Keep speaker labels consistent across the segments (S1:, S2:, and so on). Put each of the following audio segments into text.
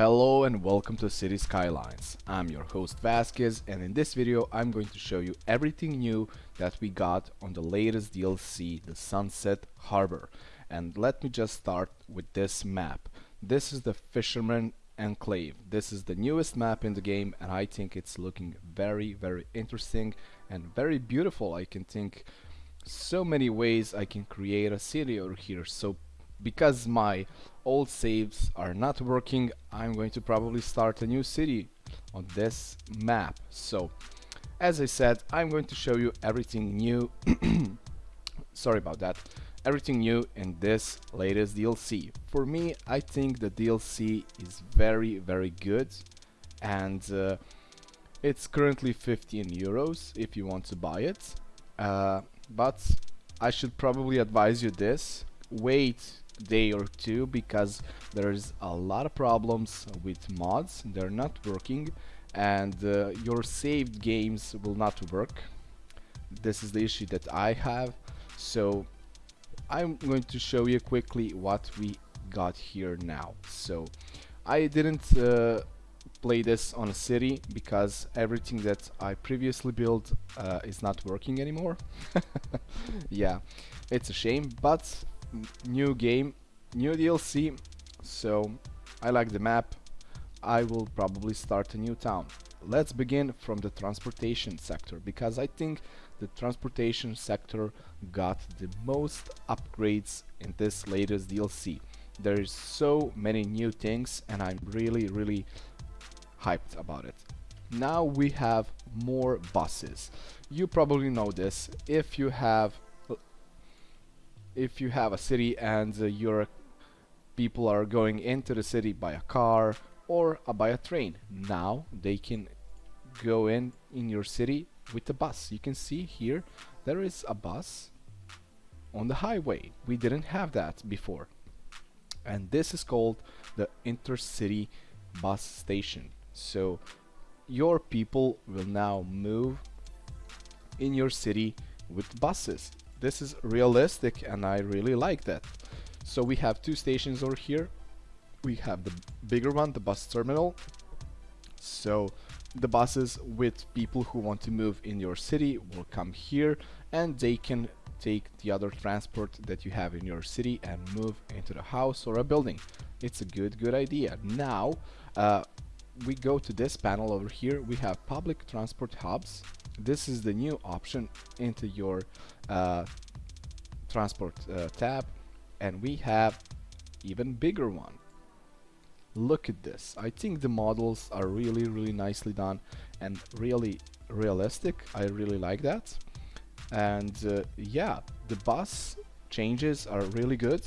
S1: Hello and welcome to City Skylines. I'm your host Vasquez and in this video I'm going to show you everything new that we got on the latest DLC, the Sunset Harbor. And let me just start with this map. This is the Fisherman Enclave. This is the newest map in the game and I think it's looking very very interesting and very beautiful. I can think so many ways I can create a city over here. So because my old saves are not working I'm going to probably start a new city on this map. So as I said I'm going to show you everything new. Sorry about that. Everything new in this latest DLC for me I think the DLC is very very good. And uh, it's currently 15 euros if you want to buy it. Uh, but I should probably advise you this. Wait day or two because there's a lot of problems with mods. They're not working and uh, your saved games will not work. This is the issue that I have. So I'm going to show you quickly what we got here now. So I didn't uh, play this on a city because everything that I previously built uh, is not working anymore. Yeah it's a shame but new game, new DLC, so I like the map. I will probably start a new town. Let's begin from the transportation sector because I think the transportation sector got the most upgrades in this latest DLC. There is so many new things and I'm really really hyped about it. Now we have more buses. You probably know this if you have if you have a city and uh, your people are going into the city by a car or uh, by a train. Now they can go in in your city with a bus. You can see here there is a bus on the highway. We didn't have that before. And this is called the intercity bus station. So your people will now move in your city with buses. This is realistic and I really like that. So we have two stations over here. We have the bigger one, the bus terminal. So the buses with people who want to move in your city will come here and they can take the other transport that you have in your city and move into the house or a building. It's a good, good idea. Now, uh, we go to this panel over here. We have public transport hubs this is the new option into your uh, transport uh, tab and we have even bigger one. Look at this. I think the models are really really nicely done and really realistic. I really like that. And uh, yeah the bus changes are really good.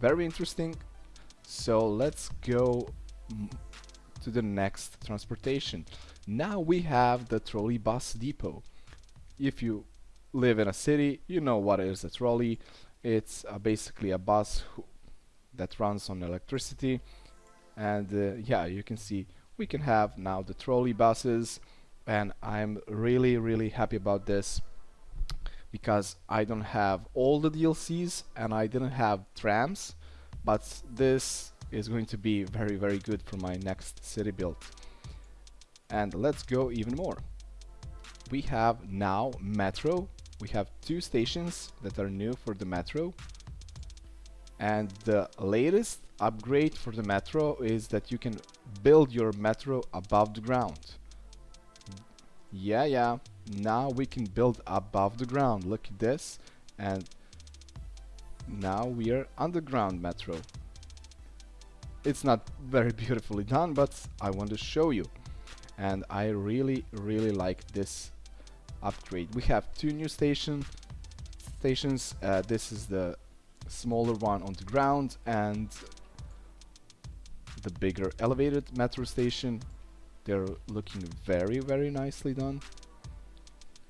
S1: Very interesting. So let's go to the next transportation. Now we have the trolley bus depot. If you live in a city, you know what is a trolley. It's uh, basically a bus that runs on electricity. And uh, yeah, you can see we can have now the trolley buses. And I'm really really happy about this because I don't have all the DLCs and I didn't have trams but this is going to be very very good for my next city build. And let's go even more. We have now metro we have two stations that are new for the metro. And the latest upgrade for the metro is that you can build your metro above the ground. Yeah yeah. Now we can build above the ground. Look at this. And now we are underground metro. It's not very beautifully done but I want to show you. And I really really like this upgrade. We have two new station stations. Uh, this is the smaller one on the ground and the bigger elevated metro station. They're looking very very nicely done.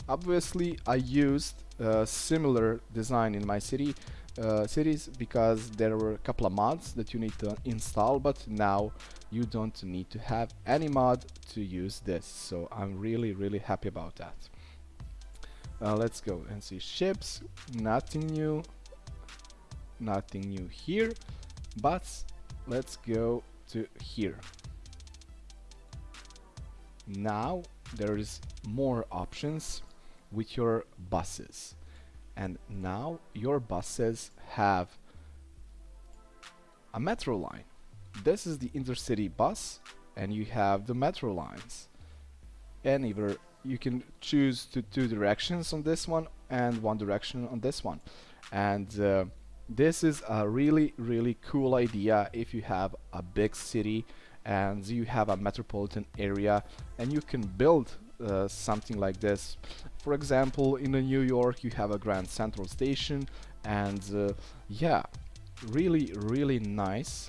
S1: Obviously I used a similar design in my city uh, cities because there were a couple of mods that you need to install but now you don't need to have any mod to use this. So I'm really really happy about that uh, let's go and see. Ships nothing new. Nothing new here. But let's go to here. Now there is more options with your buses. And now your buses have a metro line. This is the intercity bus and you have the metro lines. And either you can choose to two directions on this one and one direction on this one. And uh, this is a really really cool idea if you have a big city and you have a metropolitan area and you can build uh, something like this. For example in New York you have a Grand Central Station and uh, yeah really really nice.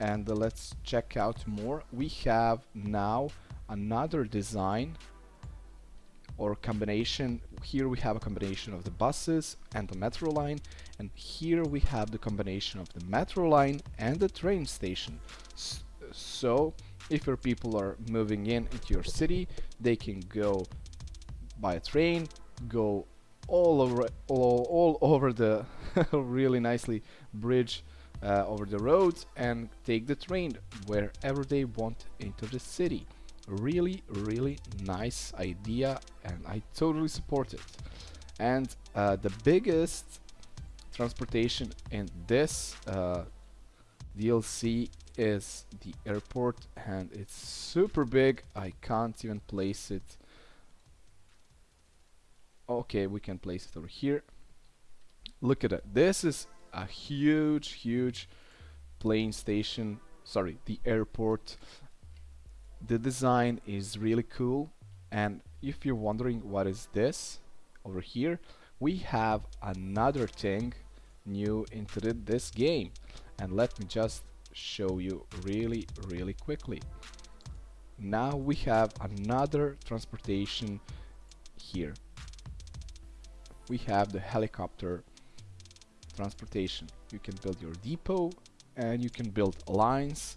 S1: And uh, let's check out more. We have now another design or combination. Here we have a combination of the buses and the metro line and here we have the combination of the metro line and the train station. So if your people are moving in into your city they can go by a train go all over all, all over the really nicely bridge uh, over the roads and take the train wherever they want into the city really really nice idea and I totally support it. And uh, the biggest transportation in this uh, DLC is the airport and it's super big. I can't even place it. Okay we can place it over here. Look at it this is a huge huge plane station. Sorry the airport the design is really cool. And if you're wondering what is this over here we have another thing new into this game. And let me just show you really really quickly. Now we have another transportation here. We have the helicopter transportation. You can build your depot and you can build lines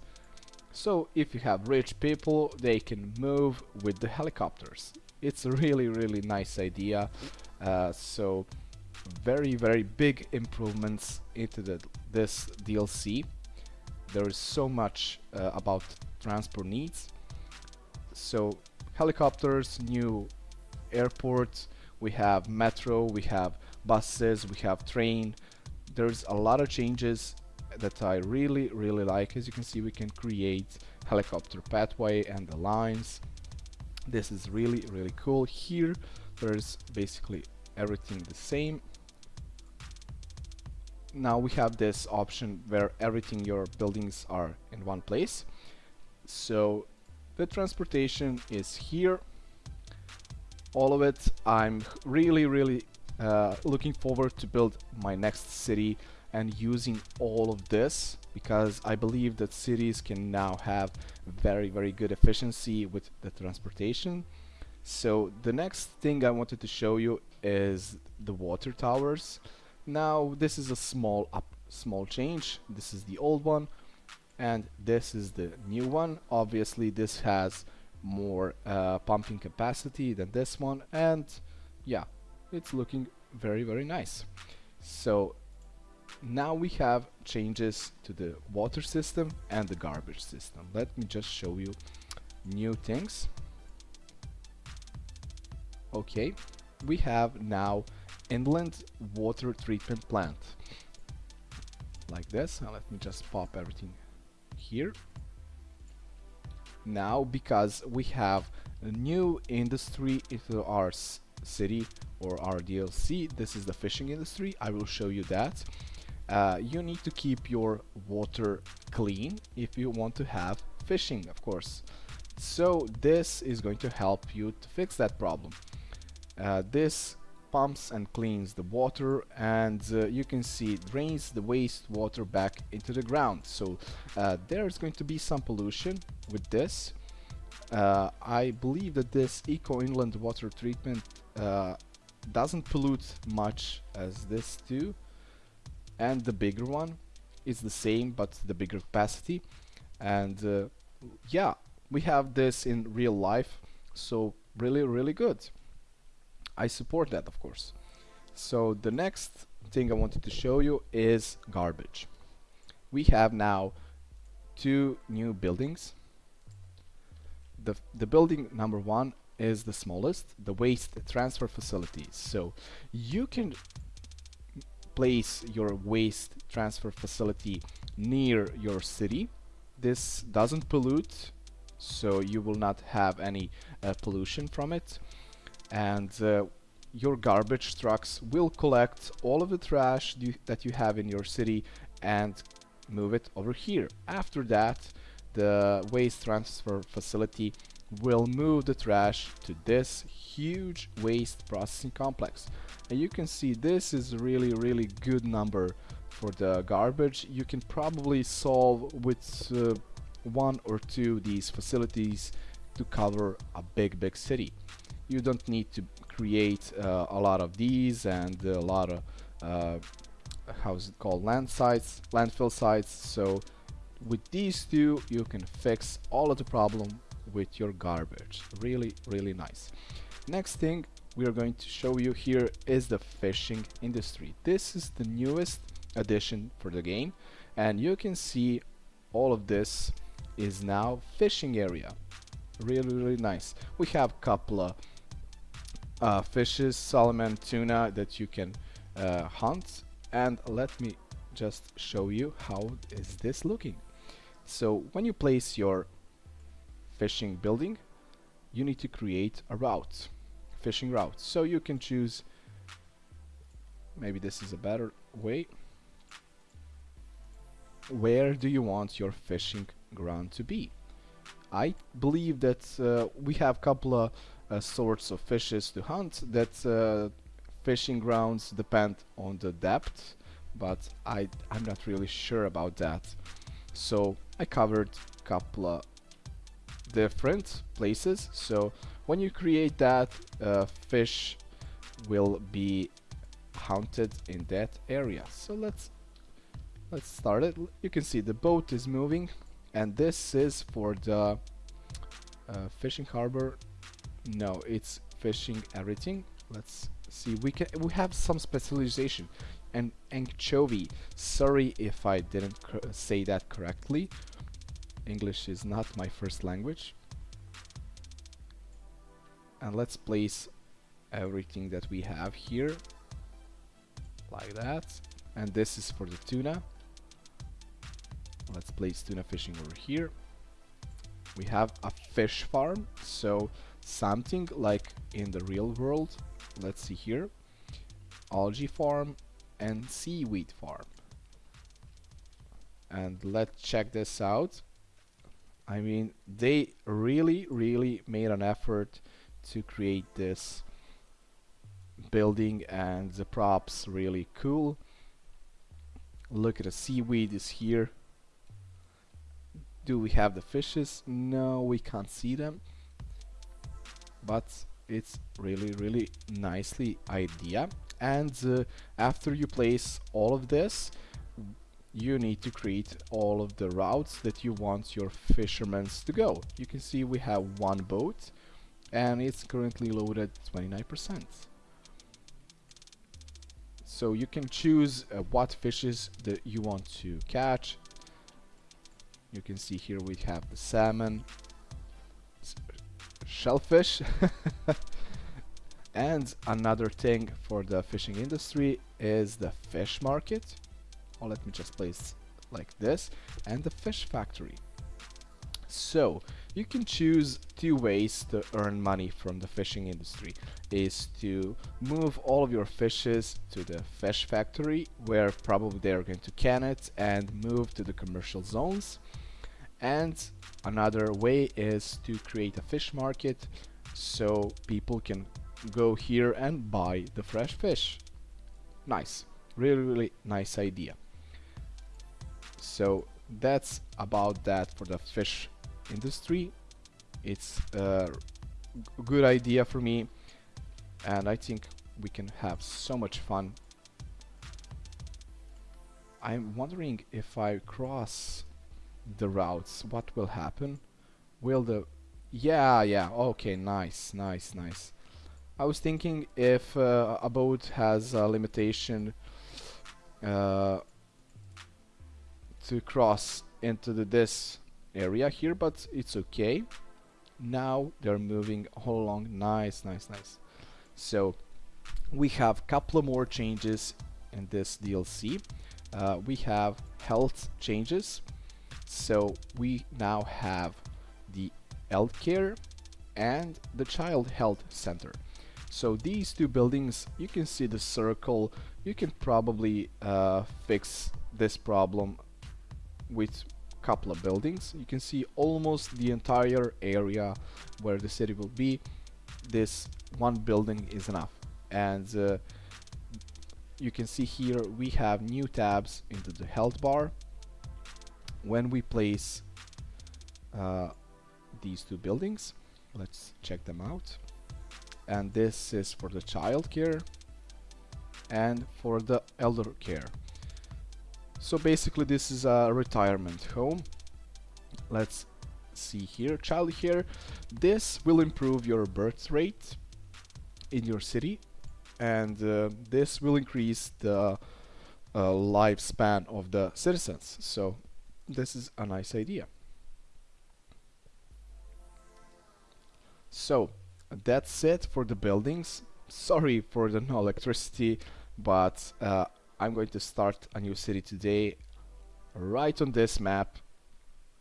S1: so if you have rich people, they can move with the helicopters. It's a really, really nice idea. Uh, so very, very big improvements into the, this DLC. There is so much uh, about transport needs. So helicopters, new airports, we have metro, we have buses, we have train. There's a lot of changes that I really really like. As you can see we can create helicopter pathway and the lines. This is really really cool. Here there's basically everything the same. Now we have this option where everything your buildings are in one place. So the transportation is here. All of it. I'm really really uh, looking forward to build my next city and using all of this because I believe that cities can now have very very good efficiency with the transportation. So the next thing I wanted to show you is the water towers. Now this is a small up small change. This is the old one and this is the new one. Obviously this has more uh, pumping capacity than this one and yeah it's looking very very nice. So now we have changes to the water system and the garbage system. Let me just show you new things. Okay we have now inland water treatment plant. Like this. Now let me just pop everything here. Now because we have a new industry into our city or our DLC this is the fishing industry. I will show you that uh, you need to keep your water clean if you want to have fishing of course. So this is going to help you to fix that problem. Uh, this pumps and cleans the water and uh, you can see it drains the wastewater back into the ground. So uh, there's going to be some pollution with this. Uh, I believe that this eco inland water treatment uh, doesn't pollute much as this do and the bigger one is the same but the bigger capacity and uh, yeah we have this in real life so really really good I support that of course so the next thing I wanted to show you is garbage we have now two new buildings. The, the building number one is the smallest, the waste transfer facilities. So you can place your waste transfer facility near your city. This doesn't pollute, so you will not have any uh, pollution from it. And uh, your garbage trucks will collect all of the trash that you have in your city and move it over here. After that, the waste transfer facility will move the trash to this huge waste processing complex. And you can see this is really, really good number for the garbage. You can probably solve with uh, one or two these facilities to cover a big, big city. You don't need to create uh, a lot of these and a lot of uh, how's it called land sites landfill sites so with these two you can fix all of the problem with your garbage. Really really nice. Next thing we are going to show you here is the fishing industry. This is the newest addition for the game and you can see all of this is now fishing area. Really really nice. We have a couple of uh, fishes salmon tuna that you can uh, hunt and let me just show you how is this looking. So when you place your fishing building you need to create a route fishing route. So you can choose maybe this is a better way. Where do you want your fishing ground to be? I believe that uh, we have a couple of uh, sorts of fishes to hunt that uh, fishing grounds depend on the depth but I, I'm not really sure about that. So I covered a couple of different places. So when you create that uh, fish will be hunted in that area. So let's let's start it. You can see the boat is moving and this is for the uh, fishing harbor. No it's fishing everything. Let's see we can we have some specialization. And anchovy. Sorry if I didn't say that correctly English is not my first language. And let's place everything that we have here like that. And this is for the tuna. Let's place tuna fishing over here. We have a fish farm so something like in the real world let's see here algae farm and seaweed farm. And let's check this out I mean they really really made an effort to create this building and the props really cool. Look at the seaweed is here. Do we have the fishes? No we can't see them. But it's really really nicely idea. And uh, after you place all of this you need to create all of the routes that you want your fishermen to go. You can see we have one boat and it's currently loaded 29% so you can choose uh, what fishes that you want to catch. You can see here we have the salmon shellfish and another thing for the fishing industry is the fish market or let me just place like this and the fish factory. So you can choose two ways to earn money from the fishing industry is to move all of your fishes to the fish factory where probably they're going to can it and move to the commercial zones. And another way is to create a fish market so people can go here and buy the fresh fish. Nice. Really really nice idea so that's about that for the fish industry. It's a good idea for me and I think we can have so much fun. I'm wondering if I cross the routes what will happen? Will the yeah yeah okay nice nice nice. I was thinking if uh, a boat has a limitation uh, to cross into the, this area here but it's okay. Now they're moving all along. Nice nice nice. So we have a couple more changes in this DLC uh, we have health changes. So we now have the health care and the child health center. So these two buildings you can see the circle. You can probably uh, fix this problem with couple of buildings. You can see almost the entire area where the city will be. This one building is enough. And uh, you can see here we have new tabs into the health bar. When we place uh, these two buildings let's check them out. And this is for the child care and for the elder care so basically this is a retirement home. Let's see here. Child here. This will improve your birth rate in your city and uh, this will increase the uh, lifespan of the citizens. So this is a nice idea. So that's it for the buildings. Sorry for the no electricity but uh, I'm going to start a new city today right on this map.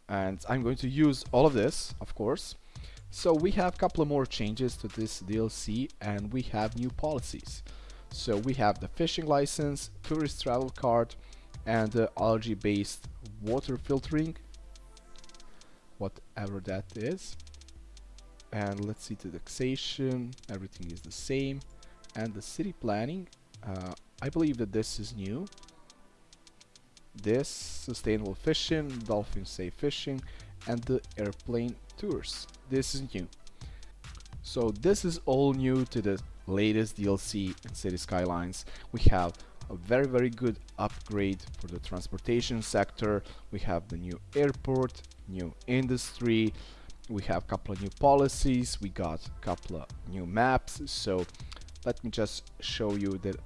S1: And I'm going to use all of this of course. So we have a couple of more changes to this DLC and we have new policies. So we have the fishing license tourist travel card and the algae based water filtering. Whatever that is. And let's see the taxation everything is the same. And the city planning uh, I believe that this is new. This sustainable fishing dolphin safe fishing and the airplane tours. This is new. So this is all new to the latest DLC in City Skylines. We have a very very good upgrade for the transportation sector. We have the new airport new industry. We have a couple of new policies. We got a couple of new maps. So let me just show you the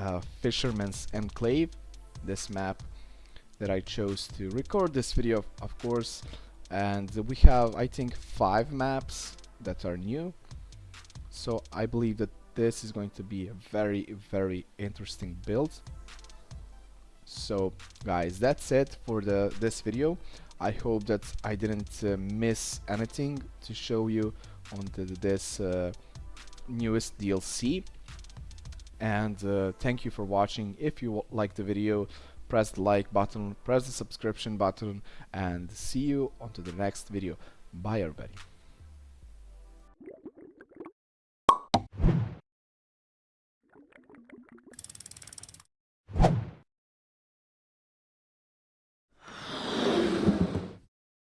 S1: uh, fisherman's enclave this map that I chose to record this video of course. And we have I think five maps that are new. So I believe that this is going to be a very very interesting build. So guys that's it for the this video. I hope that I didn't uh, miss anything to show you on the, this uh, newest DLC and uh, thank you for watching. If you like the video press the like button press the subscription button and see you on to the next video. Bye everybody